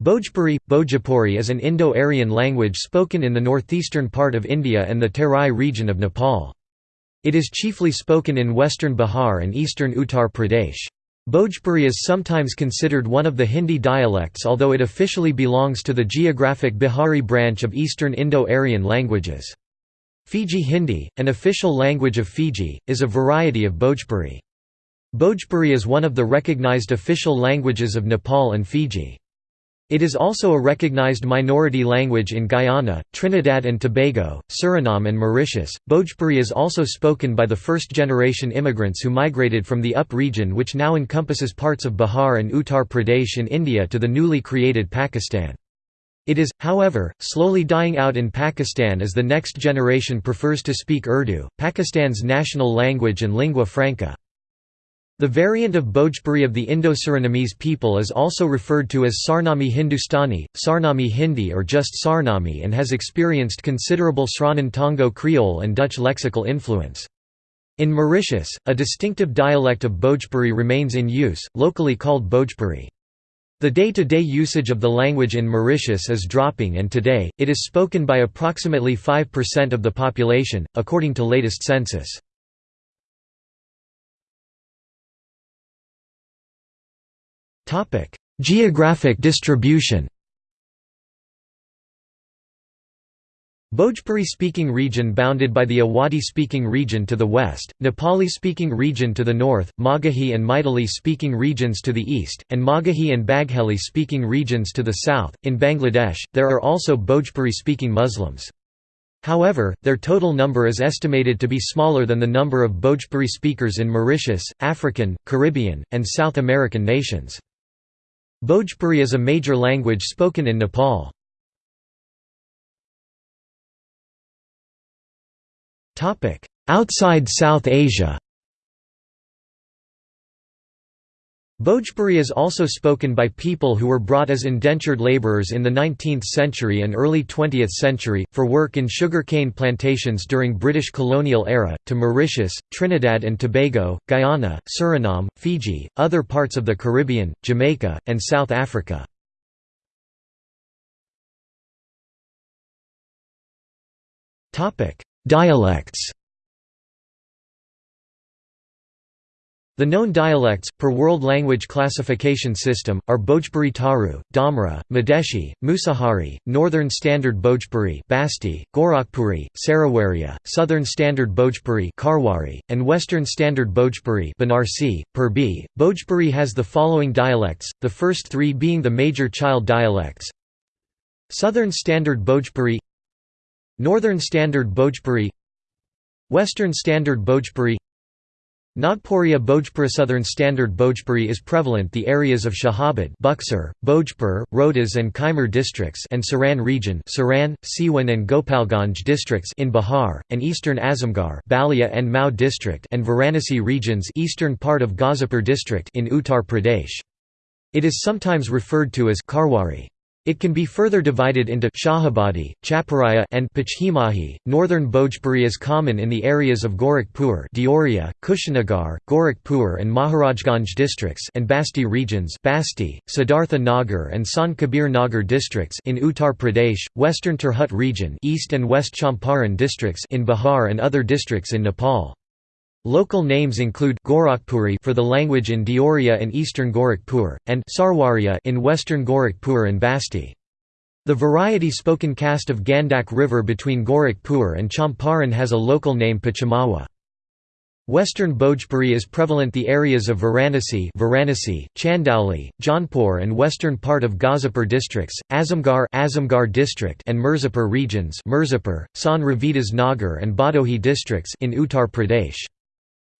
Bhojpuri, Bhojpuri is an Indo-Aryan language spoken in the northeastern part of India and the Terai region of Nepal. It is chiefly spoken in western Bihar and eastern Uttar Pradesh. Bhojpuri is sometimes considered one of the Hindi dialects although it officially belongs to the geographic Bihari branch of Eastern Indo-Aryan languages. Fiji Hindi, an official language of Fiji, is a variety of Bhojpuri. Bhojpuri is one of the recognized official languages of Nepal and Fiji. It is also a recognized minority language in Guyana, Trinidad and Tobago, Suriname and Mauritius. Bhojpuri is also spoken by the first-generation immigrants who migrated from the UP region which now encompasses parts of Bihar and Uttar Pradesh in India to the newly created Pakistan. It is, however, slowly dying out in Pakistan as the next generation prefers to speak Urdu, Pakistan's national language and lingua franca. The variant of Bhojpuri of the Indo-Surinamese people is also referred to as Sarnami Hindustani, Sarnami Hindi or just Sarnami and has experienced considerable Sranan Tongo Creole and Dutch lexical influence. In Mauritius, a distinctive dialect of Bhojpuri remains in use, locally called Bhojpuri. The day-to-day -day usage of the language in Mauritius is dropping and today, it is spoken by approximately 5% of the population, according to latest census. Topic: Geographic distribution. Bhojpuri-speaking region bounded by the Awadhi-speaking region to the west, Nepali-speaking region to the north, Magahi and Maithili-speaking regions to the east, and Magahi and Bagheli-speaking regions to the south. In Bangladesh, there are also Bhojpuri-speaking Muslims. However, their total number is estimated to be smaller than the number of Bhojpuri speakers in Mauritius, African, Caribbean, and South American nations. Bhojpuri is a major language spoken in Nepal. Outside South Asia Bhojpuri is also spoken by people who were brought as indentured laborers in the 19th century and early 20th century, for work in sugarcane plantations during British colonial era, to Mauritius, Trinidad and Tobago, Guyana, Suriname, Fiji, other parts of the Caribbean, Jamaica, and South Africa. Dialects The known dialects, per World Language Classification System, are Bhojpuri Taru, Damra, Madeshi, Musahari, Northern Standard Bhojpuri Basti, Gorakhpuri, Sarawaria, Southern Standard Bhojpuri Karwari, and Western Standard Bhojpuri Banarsi, Purbi. Bhojpuri has the following dialects, the first three being the major child dialects Southern Standard Bhojpuri Northern Standard Bhojpuri Western Standard Bhojpuri Nagpuriya Bhojpuri Southern Standard Bhojpuri is prevalent the areas of Shahabad Buxar, Bhojpur, Rohtas and Kaimur districts and Saran region Saran, Siwan and Gopalganj districts in Bihar, and eastern Azamgarh Balia and Mau district and Varanasi regions eastern part of Ghazipur district in Uttar Pradesh. It is sometimes referred to as Karwari. It can be further divided into Shahabadi, Chaparaya and Pachhimahi. Northern Bhojpuri is common in the areas of Gorakhpur, Deoria, Kushinagar, Gorakhpur and Maharajganj districts and Basti regions, Basti, Siddhartha Nagar and Sant Kabir Nagar districts in Uttar Pradesh, Western Tirhut region, East and West Champaran districts in Bihar and other districts in Nepal. Local names include Gorakhpuri for the language in Deoria and eastern Gorakhpur, and Sarwaria in western Gorakhpur and Basti. The variety spoken caste of Gandak River between Gorakhpur and Champaran has a local name Pachamawa. Western Bhojpuri is prevalent the areas of Varanasi, Varanasi Chandauli, Jaunpur and western part of Ghazipur districts, Azamgarh, Azamgarh district and Mirzapur regions Mirzapur, Sant Ravidas Nagar and Bhadohi districts in Uttar Pradesh.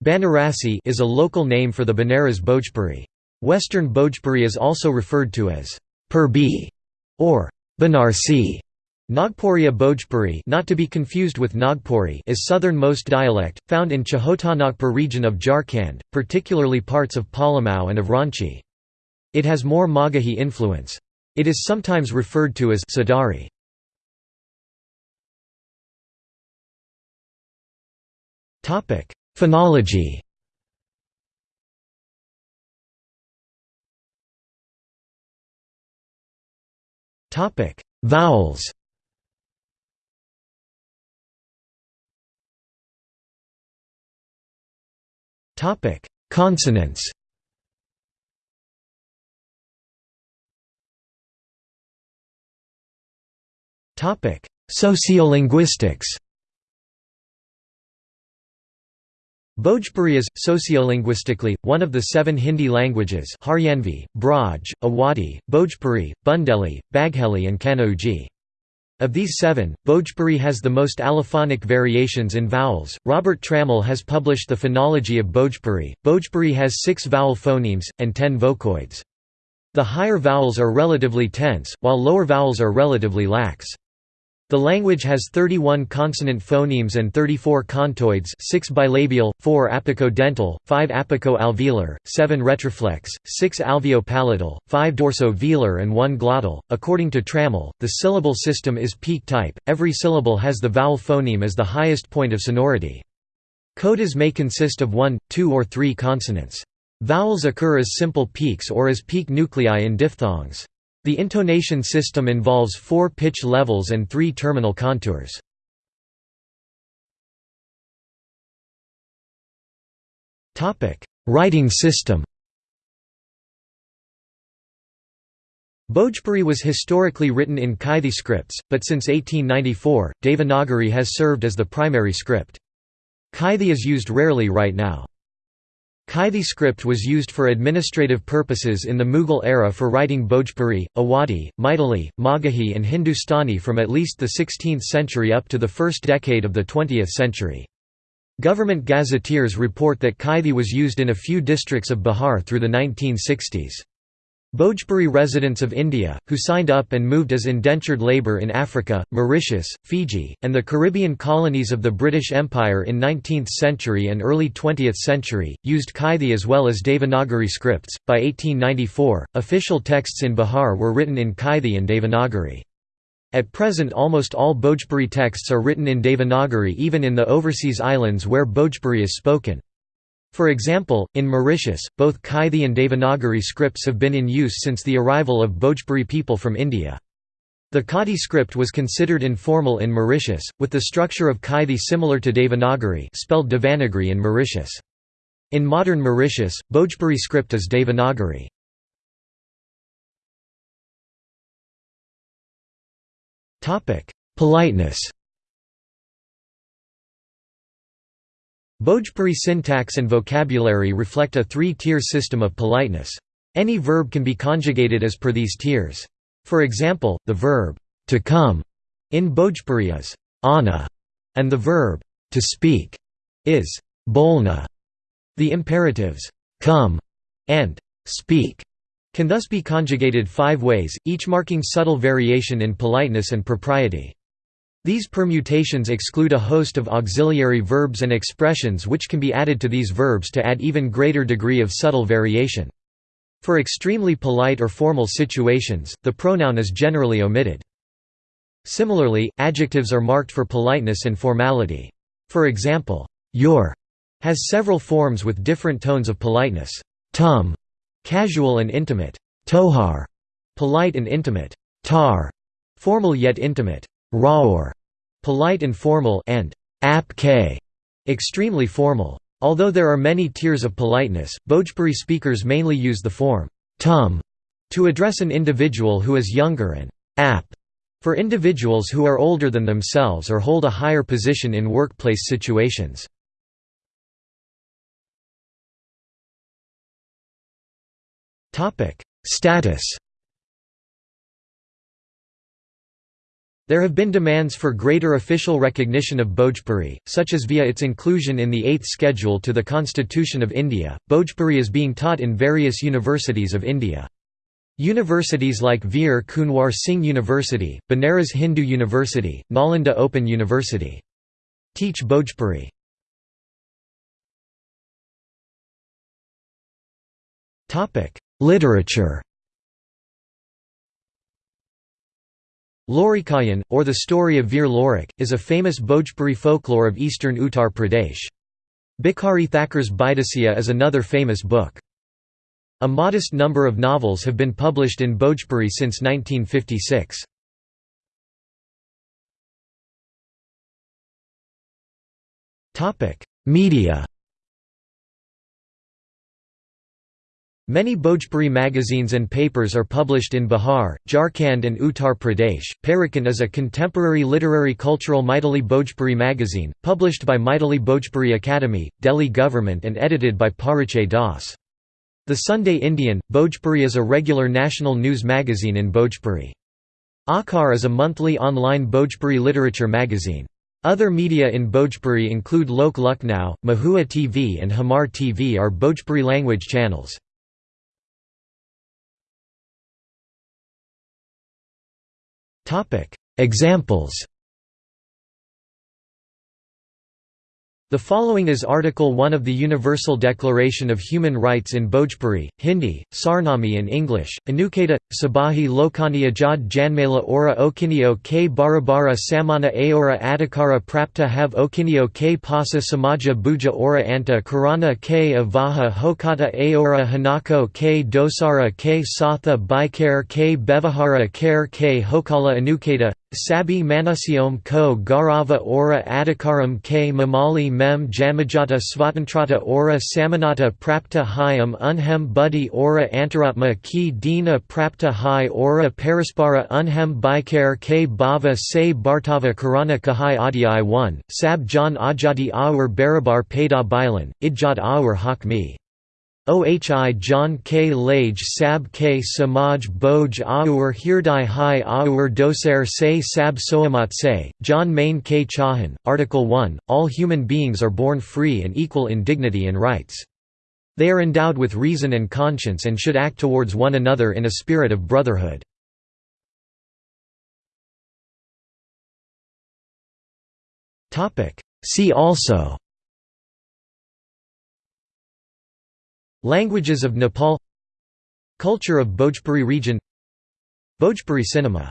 Banarasi is a local name for the Banaras Bhojpuri. Western Bhojpuri is also referred to as Purbi or Banarsi. Nagpuriya Bhojpuri not to be confused with Nagpuri is southernmost dialect, found in Chotanagpur region of Jharkhand, particularly parts of Palamau and of Ranchi. It has more Magahi influence. It is sometimes referred to as Sadari. Phonology. Topic: Vowels. Topic: Consonants. Topic: Sociolinguistics Bhojpuri is, sociolinguistically, one of the seven Hindi languages Haryanvi, Braj, Awadhi, Bhojpuri, Bundeli, Bagheli and Kanauji. Of these seven, Bhojpuri has the most allophonic variations in vowels. Robert Trammell has published the phonology of Bhojpuri. Bhojpuri has six vowel phonemes, and ten vocoids. The higher vowels are relatively tense, while lower vowels are relatively lax. The language has 31 consonant phonemes and 34 contoids 6 bilabial, 4 apico-dental, 5 apico-alveolar, 7 retroflex, 6 alveopalatal, 5 dorso-velar and 1 glottal. According to Trammell, the syllable system is peak type, every syllable has the vowel phoneme as the highest point of sonority. Codas may consist of one, two or three consonants. Vowels occur as simple peaks or as peak nuclei in diphthongs. The intonation system involves four pitch levels and three terminal contours. Writing system Bhojpuri was historically written in Kaithi scripts, but since 1894, Devanagari has served as the primary script. Kaithi is used rarely right now. Kaithi script was used for administrative purposes in the Mughal era for writing Bhojpuri, Awadhi, Maithili, Magahi and Hindustani from at least the 16th century up to the first decade of the 20th century. Government gazetteers report that Kaithi was used in a few districts of Bihar through the 1960s. Bhojpuri residents of India, who signed up and moved as indentured labour in Africa, Mauritius, Fiji, and the Caribbean colonies of the British Empire in 19th century and early 20th century, used Kaithi as well as Devanagari scripts. By 1894, official texts in Bihar were written in Kaithi and Devanagari. At present almost all Bhojpuri texts are written in Devanagari even in the overseas islands where Bhojpuri is spoken. For example, in Mauritius, both Kaithi and Devanagari scripts have been in use since the arrival of Bhojpuri people from India. The Kaithi script was considered informal in Mauritius, with the structure of Kaithi similar to Devanagari spelled Devanagari in Mauritius. In modern Mauritius, Bhojpuri script is Devanagari. Politeness Bhojpuri syntax and vocabulary reflect a three-tier system of politeness. Any verb can be conjugated as per these tiers. For example, the verb to come in Bhojpuri is ana, and the verb to speak is bolna. The imperatives come and speak can thus be conjugated five ways, each marking subtle variation in politeness and propriety. These permutations exclude a host of auxiliary verbs and expressions which can be added to these verbs to add even greater degree of subtle variation. For extremely polite or formal situations, the pronoun is generally omitted. Similarly, adjectives are marked for politeness and formality. For example, your has several forms with different tones of politeness. Tum, casual and intimate. Tohar, polite and intimate. Tar, formal yet intimate. Raur, polite and formal, and apk, extremely formal. Although there are many tiers of politeness, Bhojpuri speakers mainly use the form tum to address an individual who is younger and ap for individuals who are older than themselves or hold a higher position in workplace situations. Status There have been demands for greater official recognition of Bhojpuri, such as via its inclusion in the Eighth Schedule to the Constitution of India. Bhojpuri is being taught in various universities of India. Universities like Veer Kunwar Singh University, Banaras Hindu University, Nalanda Open University. Teach Bhojpuri. Literature Lorikayan, or the story of Veer Lorik, is a famous Bhojpuri folklore of eastern Uttar Pradesh. Bhikhari Thakur's Bidasiya is another famous book. A modest number of novels have been published in Bhojpuri since 1956. Media Many Bhojpuri magazines and papers are published in Bihar, Jharkhand and Uttar Pradesh. Parikhan is a contemporary literary cultural Maithili Bhojpuri magazine, published by Maithili Bhojpuri Academy, Delhi government and edited by Parichay Das. The Sunday Indian, Bhojpuri is a regular national news magazine in Bhojpuri. Akhar is a monthly online Bhojpuri literature magazine. Other media in Bhojpuri include Lok Lucknow, Mahua TV and Hamar TV are Bhojpuri language channels. Examples The following is Article 1 of the Universal Declaration of Human Rights in Bhojpuri, Hindi, Sarnami and English, Anuketa, Sabahi Lokani Ajad Janmela Ora Okinio k Barabara Samana Aora Adhikara Prapta have Okinio k Pasa Samaja Buja Ora Anta Karana k Avaha Hokata Aora Hanako k Dosara k Satha Bikare k Bevahara Kare k Hokala Anuketa Sabi Manusyom ko Garava ora Adhikaram k Mamali mem Jamajata Svatantrata ora Samanata prapta hyam unhem buddhi ora Antaratma ki dina prapta hai ora Paraspara unhem bikare k bhava se Bhartava Karana kahai adiyai 1, Sab Jan Ajadi aur Barabar Pada Bilan, Idjad aur Hakmi. Ohi John K. Lage Sab K. Samaj Boj Aur Hirdai Hai Aur Doser Se Sab Soamat Se, John Main K. Chahan, Article 1, All human beings are born free and equal in dignity and rights. They are endowed with reason and conscience and should act towards one another in a spirit of brotherhood. See also Languages of Nepal. Culture of Bhojpuri region. Bhojpuri cinema